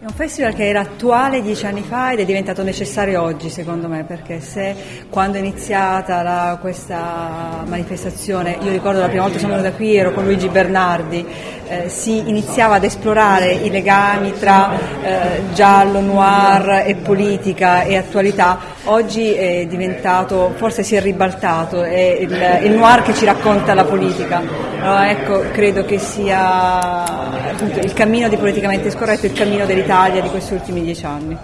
È un festival che era attuale dieci anni fa ed è diventato necessario oggi secondo me perché se quando è iniziata la, questa manifestazione, io ricordo la prima volta che sono venuta qui ero con Luigi Bernardi, eh, si iniziava ad esplorare i legami tra eh, giallo, noir e politica e attualità, oggi è diventato, forse si è ribaltato, è il, il noir che ci racconta la politica. Allora, ecco, credo che sia appunto, il cammino di politicamente scorretto, il cammino dell'Italia di questi ultimi dieci anni.